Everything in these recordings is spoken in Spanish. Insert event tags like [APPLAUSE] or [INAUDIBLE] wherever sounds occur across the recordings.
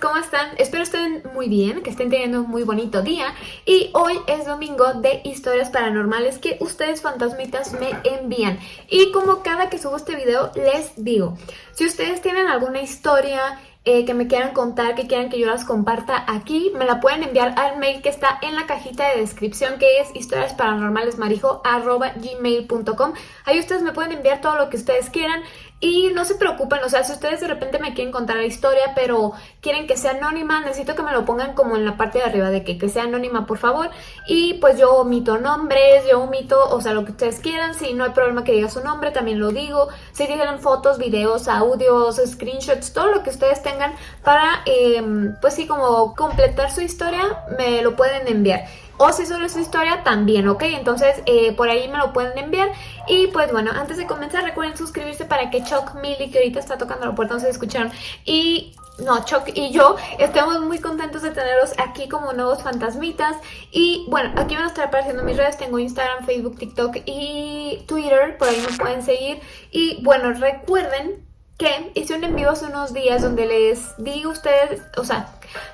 ¿cómo están? Espero estén muy bien, que estén teniendo un muy bonito día. Y hoy es domingo de historias paranormales que ustedes fantasmitas me envían. Y como cada que subo este video les digo, si ustedes tienen alguna historia eh, que me quieran contar, que quieran que yo las comparta aquí, me la pueden enviar al mail que está en la cajita de descripción que es historiasparanormalesmarijo.gmail.com Ahí ustedes me pueden enviar todo lo que ustedes quieran y no se preocupen, o sea, si ustedes de repente me quieren contar la historia, pero quieren que sea anónima, necesito que me lo pongan como en la parte de arriba de que, que sea anónima, por favor. Y pues yo omito nombres, yo omito, o sea, lo que ustedes quieran. Si no hay problema que diga su nombre, también lo digo. Si digan fotos, videos, audios, screenshots, todo lo que ustedes tengan para, em, pues sí, como completar su historia, me lo pueden enviar o si solo es su historia también, ¿ok? Entonces eh, por ahí me lo pueden enviar. Y pues bueno, antes de comenzar recuerden suscribirse para que Chuck Millie, que ahorita está tocando la puerta, no se escucharon, y no, Chuck y yo estamos muy contentos de tenerlos aquí como nuevos fantasmitas. Y bueno, aquí van a estar apareciendo mis redes, tengo Instagram, Facebook, TikTok y Twitter, por ahí me pueden seguir. Y bueno, recuerden que hice un envío hace unos días donde les di a ustedes, o sea,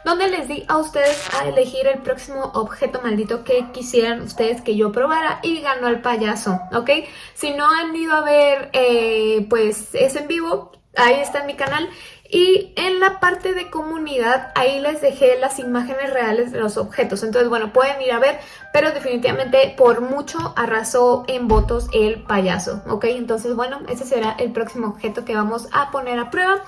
donde les di a ustedes a elegir el próximo objeto maldito que quisieran ustedes que yo probara y ganó el payaso, ¿ok? Si no han ido a ver, eh, pues, ese en vivo, ahí está en mi canal y en la parte de comunidad, ahí les dejé las imágenes reales de los objetos. Entonces, bueno, pueden ir a ver, pero definitivamente por mucho arrasó en votos el payaso, ¿ok? Entonces, bueno, ese será el próximo objeto que vamos a poner a prueba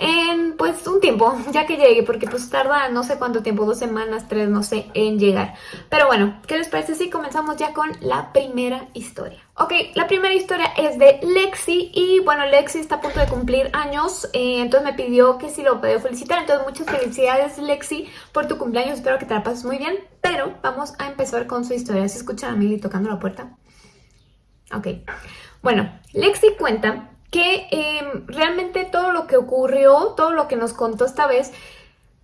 en pues un tiempo, [LAUGHS] ya que llegue, porque pues tarda no sé cuánto tiempo, dos semanas, tres, no sé, en llegar. Pero bueno, ¿qué les parece si comenzamos ya con la primera historia? Ok, la primera historia es de Lexi y bueno, Lexi está a punto de cumplir años, eh, entonces me pidió que si lo puedo felicitar, entonces muchas felicidades Lexi por tu cumpleaños, espero que te la pases muy bien, pero vamos a empezar con su historia. ¿Se escucha a Mili tocando la puerta? Ok, bueno, Lexi cuenta que em, realmente todo lo que ocurrió, todo lo que nos contó esta vez,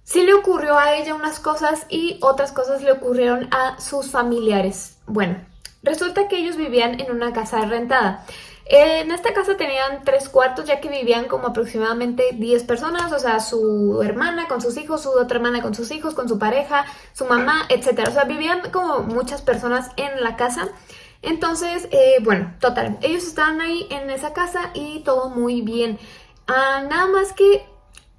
sí le ocurrió a ella unas cosas y otras cosas le ocurrieron a sus familiares. Bueno, resulta que ellos vivían en una casa rentada. En esta casa tenían tres cuartos ya que vivían como aproximadamente 10 personas, o sea, su hermana con sus hijos, su otra hermana con sus hijos, con su pareja, su mamá, etc. O sea, vivían como muchas personas en la casa. Entonces, eh, bueno, total, ellos estaban ahí en esa casa y todo muy bien. Ah, nada más que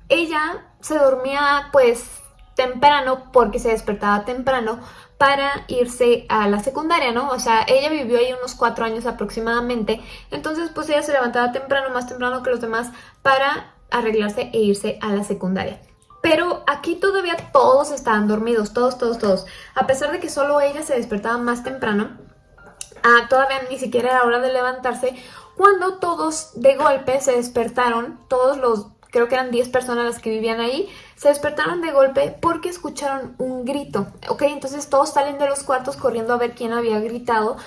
ella se dormía pues temprano porque se despertaba temprano para irse a la secundaria, ¿no? O sea, ella vivió ahí unos cuatro años aproximadamente, entonces pues ella se levantaba temprano, más temprano que los demás, para arreglarse e irse a la secundaria. Pero aquí todavía todos estaban dormidos, todos, todos, todos. A pesar de que solo ella se despertaba más temprano, Ah, todavía ni siquiera era hora de levantarse, cuando todos de golpe se despertaron, todos los, creo que eran 10 personas las que vivían ahí, se despertaron de golpe porque escucharon un grito, ¿ok? Entonces todos salen de los cuartos corriendo a ver quién había gritado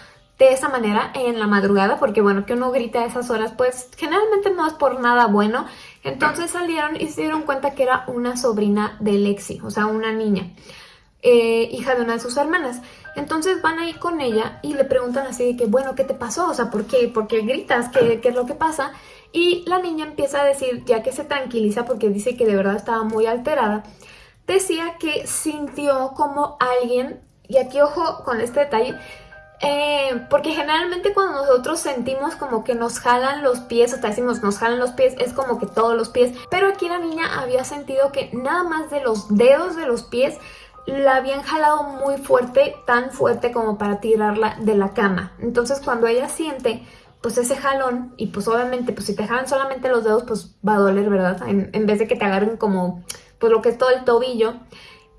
de esa manera en la madrugada, porque bueno, que uno grita a esas horas, pues generalmente no es por nada bueno. Entonces salieron y se dieron cuenta que era una sobrina de Lexi, o sea, una niña. Eh, hija de una de sus hermanas. Entonces van ahí con ella y le preguntan así de que, bueno, ¿qué te pasó? O sea, ¿por qué, ¿Por qué gritas? ¿Qué, ¿Qué es lo que pasa? Y la niña empieza a decir, ya que se tranquiliza porque dice que de verdad estaba muy alterada, decía que sintió como alguien, y aquí ojo con este detalle, eh, porque generalmente cuando nosotros sentimos como que nos jalan los pies, hasta decimos nos jalan los pies, es como que todos los pies, pero aquí la niña había sentido que nada más de los dedos de los pies la habían jalado muy fuerte, tan fuerte como para tirarla de la cama. Entonces cuando ella siente pues ese jalón y pues obviamente pues si te jalan solamente los dedos pues va a doler, ¿verdad? En, vez de que te agarren como pues lo que es todo el tobillo,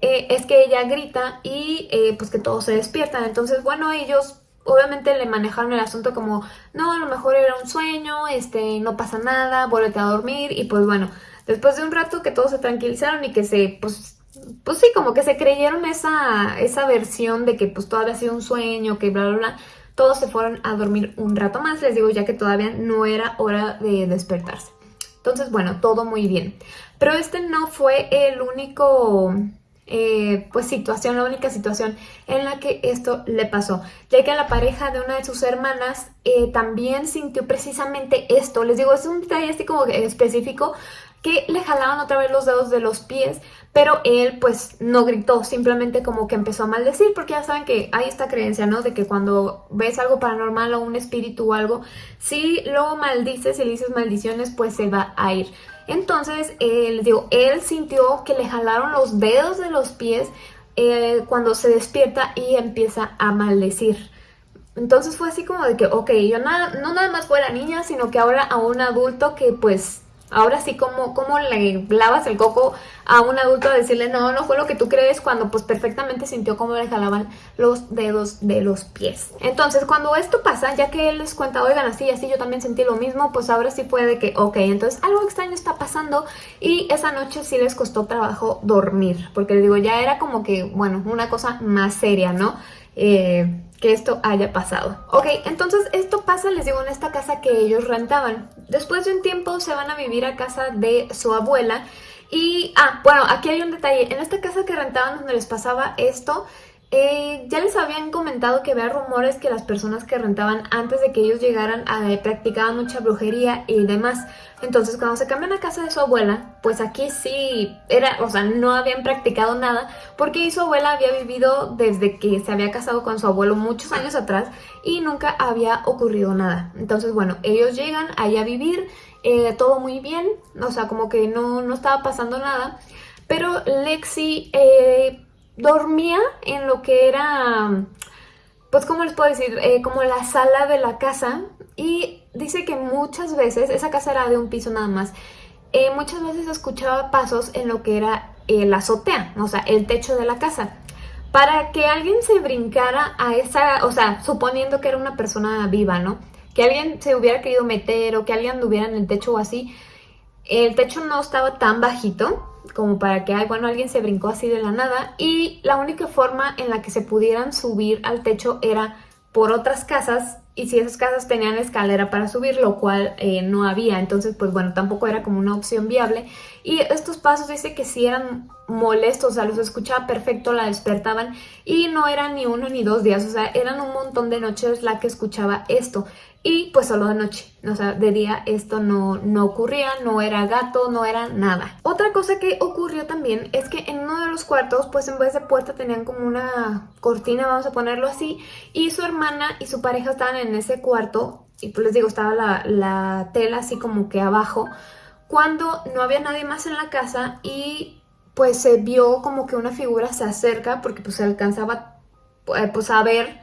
eh, es que ella grita y eh, pues que todos se despiertan. Entonces bueno, ellos obviamente le manejaron el asunto como no, a lo mejor era un sueño, este, no pasa nada, vuélvete a dormir y pues bueno, después de un rato que todos se tranquilizaron y que se pues pues sí, como que se creyeron esa, esa versión de que pues todavía ha sido un sueño, que bla, bla, bla. Todos se fueron a dormir un rato más, les digo, ya que todavía no era hora de despertarse. Entonces, bueno, todo muy bien. Pero este no fue el único, eh, pues situación, la única situación en la que esto le pasó. Ya que la pareja de una de sus hermanas eh, también sintió precisamente esto. Les digo, es un detalle así como específico que le jalaban otra vez los dedos de los pies, pero él pues no gritó, simplemente como que empezó a maldecir, porque ya saben que hay esta creencia, ¿no? De que cuando ves algo paranormal o un espíritu o algo, si lo maldices y le dices maldiciones, pues se va a ir. Entonces, eh, digo, él sintió que le jalaron los dedos de los pies eh, cuando se despierta y empieza a maldecir. Entonces fue así como de que, ok, yo nada, no nada más fue la niña, sino que ahora a un adulto que pues, ahora sí como, como le lavas el coco a un adulto a decirle, no, no fue lo que tú crees, cuando pues perfectamente sintió cómo le jalaban los dedos de los pies. Entonces cuando esto pasa, ya que él les cuenta, oigan, así, así, yo también sentí lo mismo, pues ahora sí fue de que, ok, entonces algo extraño está pasando y esa noche sí les costó trabajo dormir, porque les digo, ya era como que, bueno, una cosa más seria, ¿no? Eh, que esto haya pasado. Ok, entonces esto pasa, les digo, en esta casa que ellos rentaban. Después de un tiempo se van a vivir a casa de su abuela y, ah, bueno, aquí hay un detalle. En esta casa que rentaban donde les pasaba esto, eh, ya les habían comentado que había rumores que las personas que rentaban antes de que ellos llegaran eh, practicaban mucha brujería y demás. Entonces cuando se cambian a casa de su abuela, pues aquí sí era, o sea, no habían practicado nada porque su abuela había vivido desde que se había casado con su abuelo muchos años atrás y nunca había ocurrido nada. Entonces bueno, ellos llegan ahí a vivir, eh, todo muy bien, o sea, como que no, no estaba pasando nada. Pero Lexi dormía en lo que era, pues como les puedo decir, eh, como la sala de la casa y dice que muchas veces, esa casa era de un piso nada más, eh, muchas veces escuchaba pasos en lo que era la azotea, o sea, el techo de la casa. Para que alguien se brincara a esa, o sea, suponiendo que era una persona viva, ¿no? Que alguien se hubiera querido meter o que alguien anduviera en el techo o así, el techo no estaba tan bajito, como para que, bueno, alguien se brincó así de la nada y la única forma en la que se pudieran subir al techo era por otras casas y si esas casas tenían escalera para subir, lo cual eh, no había, entonces pues bueno, tampoco era como una opción viable. Y estos pasos dice que sí eran molestos, o sea, los escuchaba perfecto, la despertaban y no eran ni uno ni dos días, o sea, eran un montón de noches la que escuchaba esto. Y pues solo de noche, o sea, de día esto no, no ocurría, no era gato, no era nada. Otra cosa que ocurrió también es que en uno de los cuartos, pues en vez de puerta tenían como una cortina, vamos a ponerlo así, y su hermana y su pareja estaban en ese cuarto, y pues les digo, estaba la, la tela así como que abajo, cuando no había nadie más en la casa y pues se vio como que una figura se acerca porque pues se alcanzaba eh, pues a ver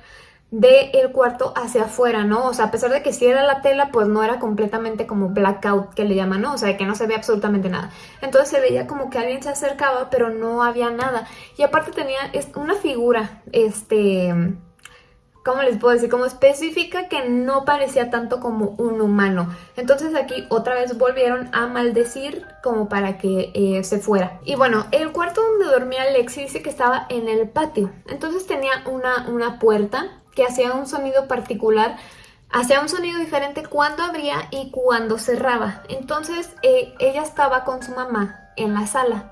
del el cuarto hacia afuera, ¿no? O sea, a pesar de que sí era la tela, pues no era completamente como blackout que le llaman, ¿no? O sea, que no se ve absolutamente nada. Entonces se veía como que alguien se acercaba, pero no había nada. Y aparte tenía una figura, este... ¿Cómo les puedo decir? Como específica que no parecía tanto como un humano. Entonces aquí otra vez volvieron a maldecir como para que eh, se fuera. Y bueno, el cuarto donde dormía Lexi dice que estaba en el patio. Entonces tenía una, una puerta que hacía un sonido particular, hacía un sonido diferente cuando abría y cuando cerraba. Entonces eh, ella estaba con su mamá en la sala,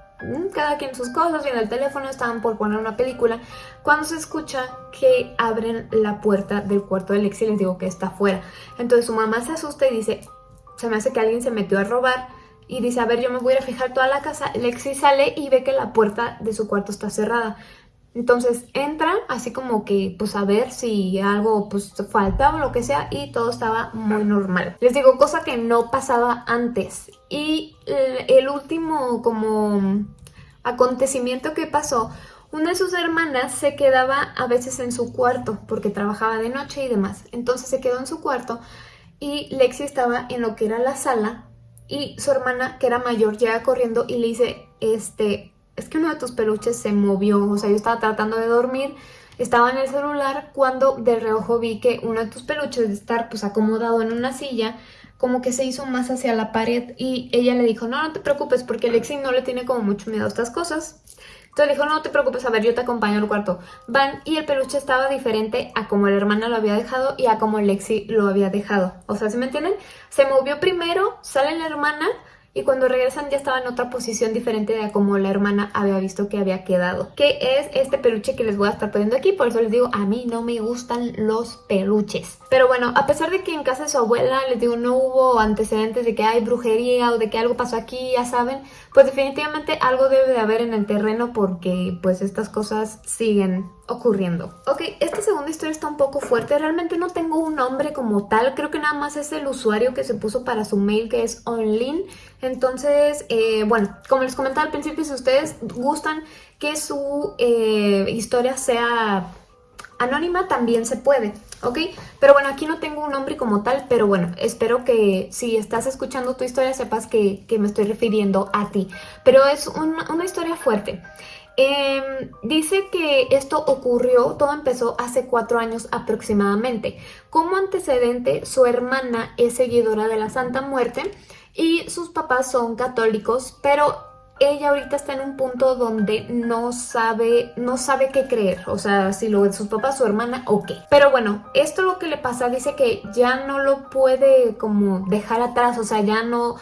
cada quien sus cosas, en el teléfono, estaban por poner una película, cuando se escucha que abren la puerta del cuarto de Lexi, les digo que está afuera. Entonces su mamá se asusta y dice, se me hace que alguien se metió a robar, y dice, a ver, yo me voy a fijar toda la casa. Lexi sale y ve que la puerta de su cuarto está cerrada. Entonces entra así como que pues a ver si algo pues faltaba o lo que sea y todo estaba muy normal. Les digo, cosa que no pasaba antes. Y el último como acontecimiento que pasó, una de sus hermanas se quedaba a veces en su cuarto porque trabajaba de noche y demás. Entonces se quedó en su cuarto y Lexi estaba en lo que era la sala y su hermana que era mayor llega corriendo y le dice, este, es que uno de tus peluches se movió, o sea, yo estaba tratando de dormir, estaba en el celular cuando de reojo vi que uno de tus peluches de estar pues acomodado en una silla, como que se hizo más hacia la pared y ella le dijo, no, no te preocupes porque Lexi no le tiene como mucho miedo a estas cosas. Entonces le dijo, no, te preocupes, a ver, yo te acompaño al cuarto. Van y el peluche estaba diferente a como la hermana lo había dejado y a como Lexi lo había dejado. O sea, ¿sí me entienden? Se movió primero, sale la hermana y cuando regresan ya estaba en otra posición diferente de como la hermana había visto que había quedado. Que es este peluche que les voy a estar poniendo aquí, por eso les digo, a mí no me gustan los peluches. Pero bueno, a pesar de que en casa de su abuela, les digo, no hubo antecedentes de que hay brujería o de que algo pasó aquí, ya saben, pues definitivamente algo debe de haber en el terreno porque pues estas cosas siguen ocurriendo. Ok, esta segunda historia está un poco fuerte, realmente no tengo un nombre como tal, creo que nada más es el usuario que se puso para su mail que es onlin, entonces, eh, bueno, como les comentaba al principio, si ustedes gustan que su eh, historia sea anónima también se puede, ¿ok? Pero bueno, aquí no tengo un nombre como tal, pero bueno, espero que si estás escuchando tu historia sepas que, me estoy refiriendo a ti. Pero es una historia fuerte. Em, dice que esto ocurrió, todo empezó hace cuatro años aproximadamente. Como antecedente, su hermana es seguidora de la Santa Muerte y sus papás son católicos, pero ella ahorita está en un punto donde no sabe, no sabe qué creer, o sea, si lo de sus papás, su hermana o qué. Pero bueno, esto lo que le pasa, dice que ya no lo puede como dejar atrás, o sea, ya no,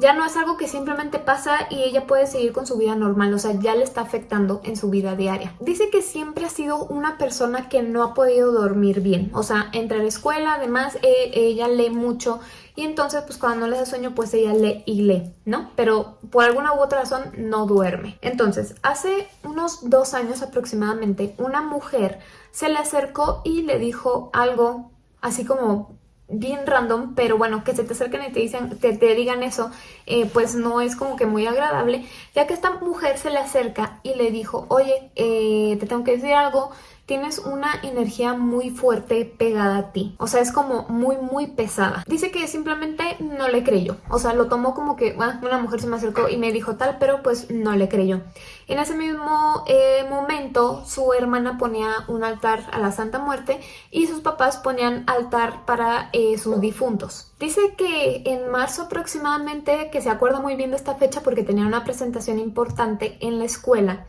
ya no es algo que simplemente pasa y ella puede seguir con su vida normal, o sea, ya le está afectando en su vida diaria. Dice que siempre ha sido una persona que no ha podido dormir bien, o sea, entre la escuela, además, eh, ella lee mucho y entonces pues cuando no le da sueño pues ella lee y lee, ¿no? Pero por alguna u otra razón no duerme. Entonces, hace unos dos años aproximadamente, una mujer se le acercó y le dijo algo así como bien random, pero bueno, que se te acerquen y te, dicen, te, te digan eso, eh, pues no es como que muy agradable, ya que esta mujer se le acerca y le dijo, oye, eh, te tengo que decir algo, tienes una energía muy fuerte pegada a ti. O sea, es como muy, muy pesada. Dice que simplemente no le creyó. O sea, lo tomó como que ah, una mujer se me acercó y me dijo tal, pero pues no le creyó. En ese mismo eh, momento, su hermana ponía un altar a la Santa Muerte y sus papás ponían altar para eh, sus difuntos. Dice que en marzo aproximadamente, que se acuerda muy bien de esta fecha porque tenía una presentación importante en la escuela,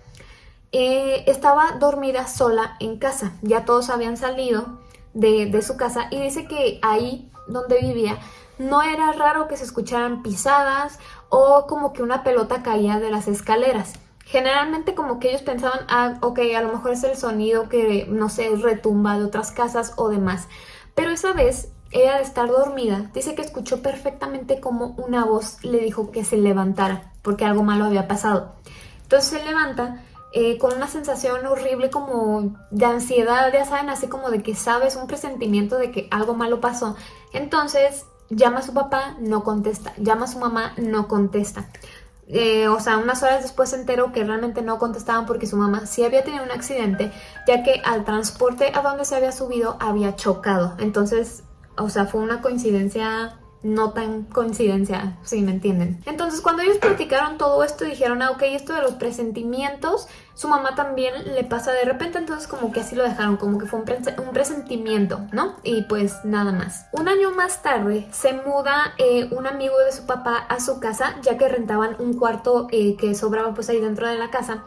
eh, estaba dormida sola en casa. Ya todos habían salido de, su casa y dice que ahí donde vivía no era raro que se escucharan pisadas o como que una pelota caía de las escaleras. Generalmente como que ellos pensaban, ah, ok, a lo mejor es el sonido que, no sé, retumba de otras casas o demás. Pero esa vez, ella de estar dormida, dice que escuchó perfectamente como una voz le dijo que se levantara, porque algo malo había pasado. Entonces se levanta eh, con una sensación horrible como de ansiedad, ya saben, así como de que sabes un presentimiento de que algo malo pasó. Entonces llama a su papá, no contesta, llama a su mamá, no contesta. Eh, o sea, unas horas después se enteró que realmente no contestaban porque su mamá sí había tenido un accidente, ya que al transporte a donde se había subido había chocado. Entonces, o sea, fue una coincidencia no tan coincidencia, si me entienden. Entonces cuando ellos platicaron todo esto dijeron, ah, ok, esto de los presentimientos, su mamá también le pasa de repente, entonces como que así lo dejaron, como que fue un, presentimiento, ¿no? Y pues nada más. Un año más tarde se muda eh, un amigo de su papá a su casa, ya que rentaban un cuarto eh, que sobraba pues ahí dentro de la casa,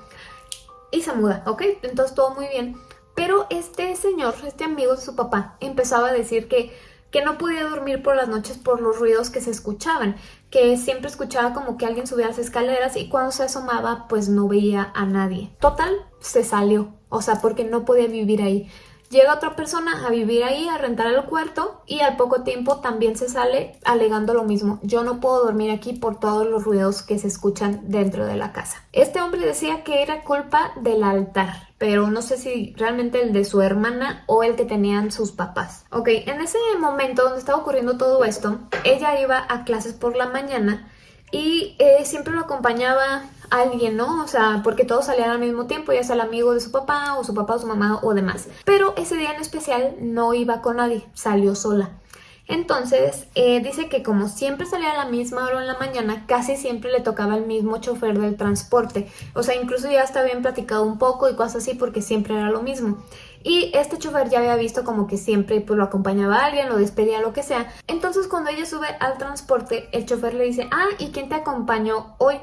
y se muda, ¿ok? Entonces todo muy bien. Pero este señor, este amigo de su papá, empezaba a decir que que no podía dormir por las noches por los ruidos que se escuchaban, que siempre escuchaba como que alguien subía las escaleras y cuando se asomaba pues no veía a nadie. Total, se salió, o sea, porque no podía vivir ahí. Llega otra persona a vivir ahí, a rentar el cuarto y al poco tiempo también se sale alegando lo mismo. Yo no puedo dormir aquí por todos los ruidos que se escuchan dentro de la casa. Este hombre decía que era culpa del altar, pero no sé si realmente el de su hermana o el que tenían sus papás. Ok, en ese momento donde estaba ocurriendo todo esto, ella iba a clases por la mañana y eh, siempre lo acompañaba alguien, ¿no? O sea, porque todos salían al mismo tiempo, ya sea el amigo de su papá o su papá o su mamá o demás. Pero ese día en especial no iba con nadie, salió sola. Entonces, eh, dice que como siempre salía a la misma hora en la mañana, casi siempre le tocaba el mismo chofer del transporte. O sea, incluso ya hasta bien platicado un poco y cosas así porque siempre era lo mismo. Y este chofer ya había visto como que siempre pues, lo acompañaba a alguien, lo despedía, lo que sea. Entonces cuando ella sube al transporte, el chofer le dice, ah, ¿y quién te acompañó hoy?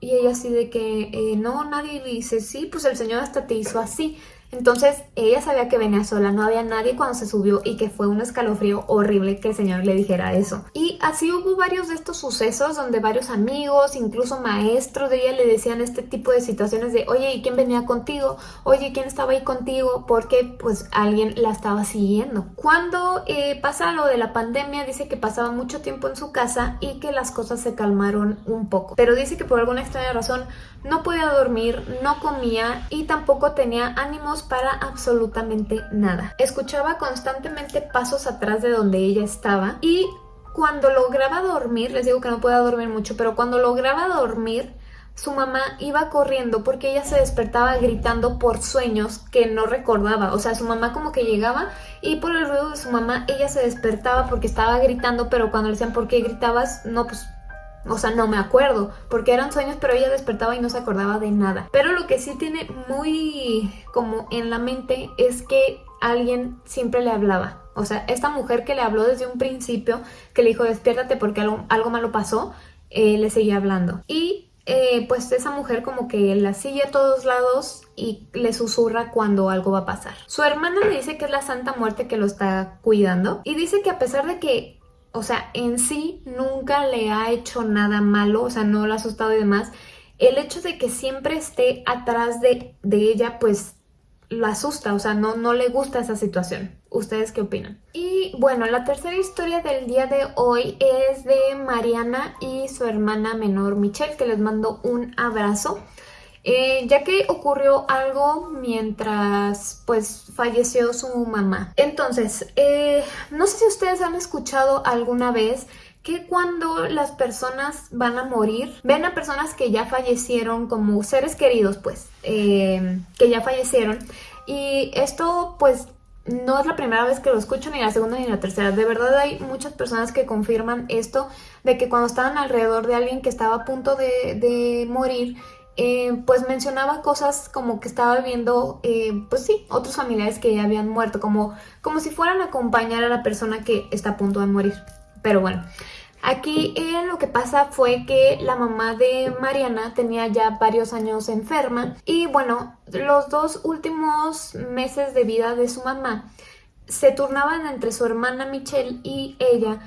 Y ella así de que, eh, no, nadie dice, sí, pues el señor hasta te hizo así. Entonces ella sabía que venía sola, no había nadie cuando se subió y que fue un escalofrío horrible que el señor le dijera eso. Y así hubo varios de estos sucesos donde varios amigos, incluso maestros de ella le decían este tipo de situaciones de oye, ¿y quién venía contigo? Oye, ¿quién estaba ahí contigo? Porque pues alguien la estaba siguiendo. Cuando eh, pasa lo de la pandemia dice que pasaba mucho tiempo en su casa y que las cosas se calmaron un poco. Pero dice que por alguna extraña razón no podía dormir, no comía y tampoco tenía ánimos para absolutamente nada. Escuchaba constantemente pasos atrás de donde ella estaba y cuando lograba dormir, les digo que no podía dormir mucho, pero cuando lograba dormir, su mamá iba corriendo porque ella se despertaba gritando por sueños que no recordaba. O sea, su mamá como que llegaba y por el ruido de su mamá ella se despertaba porque estaba gritando, pero cuando le decían ¿por qué gritabas? No, pues o sea, no me acuerdo, porque eran sueños, pero ella despertaba y no se acordaba de nada. Pero lo que sí tiene muy como en la mente es que alguien siempre le hablaba. O sea, esta mujer que le habló desde un principio, que le dijo despiértate porque algo, malo pasó, eh, le seguía hablando. Y eh, pues esa mujer como que la sigue a todos lados y le susurra cuando algo va a pasar. Su hermana le dice que es la Santa Muerte que lo está cuidando y dice que a pesar de que o sea, en sí nunca le ha hecho nada malo, o sea, no la ha asustado y demás. El hecho de que siempre esté atrás de, ella, pues la asusta, o sea, no, no le gusta esa situación. ¿Ustedes qué opinan? Y bueno, la tercera historia del día de hoy es de Mariana y su hermana menor Michelle, que les mando un abrazo. Eh, ya que ocurrió algo mientras pues falleció su mamá. Entonces, eh, no sé si ustedes han escuchado alguna vez que cuando las personas van a morir, ven a personas que ya fallecieron como seres queridos, pues, eh, que ya fallecieron. Y esto, pues, no es la primera vez que lo escucho, ni la segunda ni la tercera. De verdad hay muchas personas que confirman esto, de que cuando estaban alrededor de alguien que estaba a punto de, de morir, eh, pues mencionaba cosas como que estaba viendo, eh, pues sí, otros familiares que ya habían muerto, como, como si fueran a acompañar a la persona que está a punto de morir. Pero bueno, aquí eh, lo que pasa fue que la mamá de Mariana tenía ya varios años enferma y bueno, los dos últimos meses de vida de su mamá se turnaban entre su hermana Michelle y ella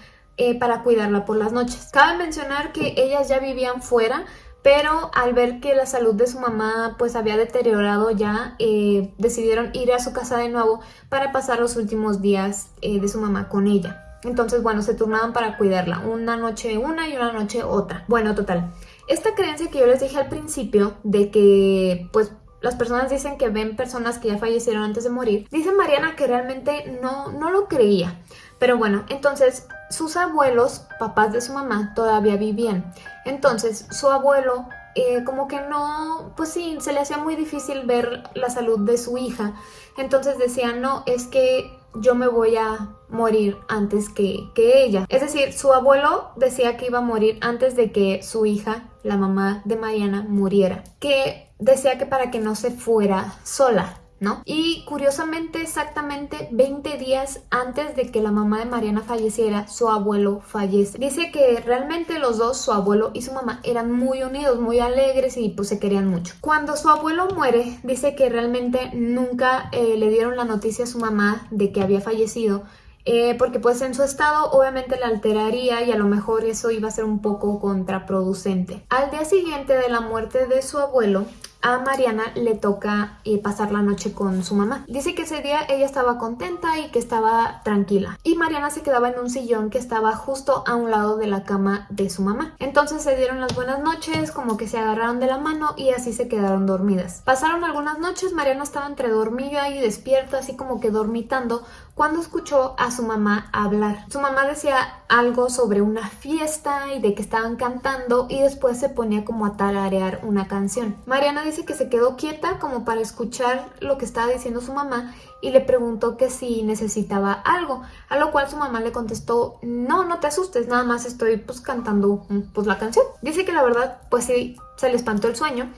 para cuidarla por las noches. Cabe mencionar que ellas ya vivían fuera, pero al ver que la salud de su mamá pues había deteriorado ya, eh, decidieron ir a su casa de nuevo para pasar los últimos días eh, de su mamá con ella. Entonces, bueno, se turnaban para cuidarla, una noche una y una noche otra. Bueno, total. Esta creencia que yo les dije al principio de que pues las personas dicen que ven personas que ya fallecieron antes de morir, dice Mariana que realmente no, no lo creía. Pero bueno, entonces sus abuelos, papás de su mamá, todavía vivían. Entonces su abuelo eh, como que no, pues sí, se le hacía muy difícil ver la salud de su hija. Entonces decía, no, es que yo me voy a morir antes que, que, ella. Es decir, su abuelo decía que iba a morir antes de que su hija, la mamá de Mariana, muriera. Que decía que para que no se fuera sola. Y curiosamente, exactamente 20 días antes de que la mamá de Mariana falleciera, su abuelo fallece. Dice que realmente los dos, su abuelo y su mamá, eran muy unidos, muy alegres y pues se querían mucho. Cuando su abuelo muere, dice que realmente nunca eh, le dieron la noticia a su mamá de que había fallecido, eh, porque pues en su estado obviamente la alteraría y a lo mejor eso iba a ser un poco contraproducente. Al día siguiente de la muerte de su abuelo, a Mariana le toca eh, pasar la noche con su mamá. Dice que ese día ella estaba contenta y que estaba tranquila. Y Mariana se quedaba en un sillón que estaba justo a un lado de la cama de su mamá. Entonces se dieron las buenas noches, como que se agarraron de la mano y así se quedaron dormidas. Pasaron algunas noches, Mariana estaba entre dormida y despierta, así como que dormitando, cuando escuchó a su mamá hablar. Su mamá decía algo sobre una fiesta y de que estaban cantando y después se ponía como a tararear una canción. Mariana dice que se quedó quieta como para escuchar lo que estaba diciendo su mamá y le preguntó que si necesitaba algo, a lo cual su mamá le contestó, no, no te asustes, nada más estoy pues cantando pues la canción. Dice que la verdad pues sí se le espantó el sueño,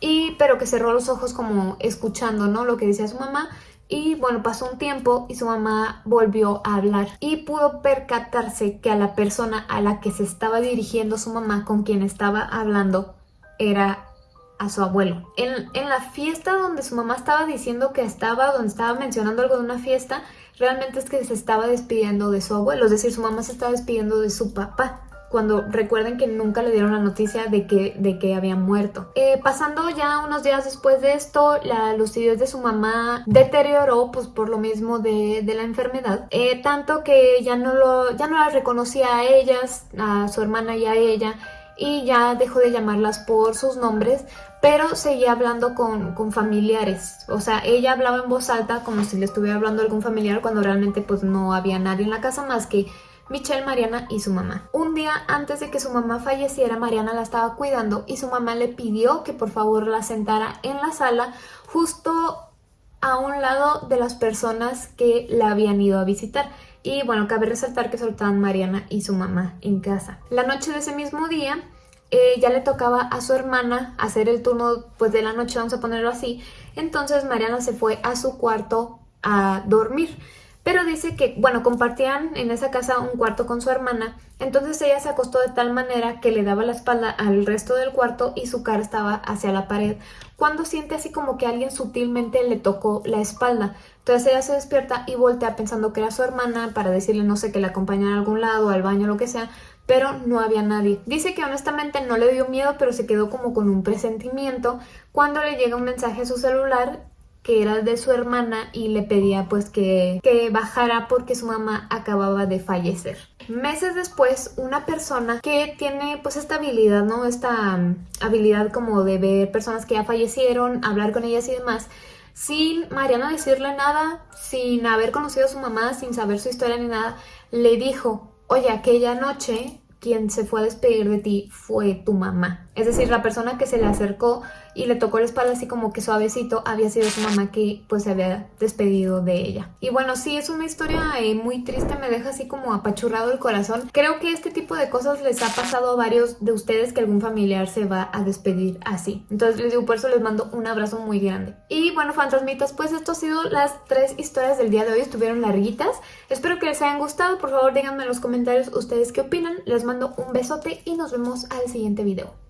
y pero que cerró los ojos como escuchando, ¿no? Lo que decía su mamá y bueno, pasó un tiempo y su mamá volvió a hablar y pudo percatarse que a la persona a la que se estaba dirigiendo su mamá con quien estaba hablando era a su abuelo. En, en la fiesta donde su mamá estaba diciendo que estaba, donde estaba mencionando algo de una fiesta, realmente es que se estaba despidiendo de su abuelo, es decir, su mamá se estaba despidiendo de su papá cuando recuerden que nunca le dieron la noticia de que, de que había muerto. Eh, pasando ya unos días después de esto, la lucidez de su mamá deterioró pues por lo mismo de, de la enfermedad, eh, tanto que ya no, lo, ya no la reconocía a ellas, a su hermana y a ella, y ya dejó de llamarlas por sus nombres, pero seguía hablando con, con, familiares. O sea, ella hablaba en voz alta como si le estuviera hablando a algún familiar cuando realmente pues no había nadie en la casa más que Michelle, Mariana y su mamá. Un día antes de que su mamá falleciera, Mariana la estaba cuidando y su mamá le pidió que por favor la sentara en la sala justo a un lado de las personas que la habían ido a visitar. Y bueno, cabe resaltar que solo estaban Mariana y su mamá en casa. La noche de ese mismo día, eh, ya le tocaba a su hermana hacer el turno pues de la noche, vamos a ponerlo así. Entonces Mariana se fue a su cuarto a dormir. Pero dice que, bueno, compartían en esa casa un cuarto con su hermana, entonces ella se acostó de tal manera que le daba la espalda al resto del cuarto y su cara estaba hacia la pared, cuando siente así como que alguien sutilmente le tocó la espalda. Entonces ella se despierta y voltea pensando que era su hermana para decirle, no sé, que la acompañara a algún lado, al baño, lo que sea, pero no había nadie. Dice que honestamente no le dio miedo, pero se quedó como con un presentimiento cuando le llega un mensaje a su celular que era de su hermana y le pedía pues que, que bajara porque su mamá acababa de fallecer. Meses después, una persona que tiene pues esta habilidad, ¿no? Esta um, habilidad como de ver personas que ya fallecieron, hablar con ellas y demás, sin Mariana decirle nada, sin haber conocido a su mamá, sin saber su historia ni nada, le dijo, oye, aquella noche quien se fue a despedir de ti fue tu mamá. Es decir, la persona que se le acercó y le tocó la espalda así como que suavecito había sido su mamá que pues se había despedido de ella. Y bueno, sí, es una historia eh, muy triste, me deja así como apachurrado el corazón. Creo que este tipo de cosas les ha pasado a varios de ustedes que algún familiar se va a despedir así. Entonces les digo, por eso les mando un abrazo muy grande. Y bueno, fantasmitas, pues esto ha sido las tres historias del día de hoy, estuvieron larguitas. Espero que les hayan gustado, por favor díganme en los comentarios ustedes qué opinan. Les mando un besote y nos vemos al siguiente video.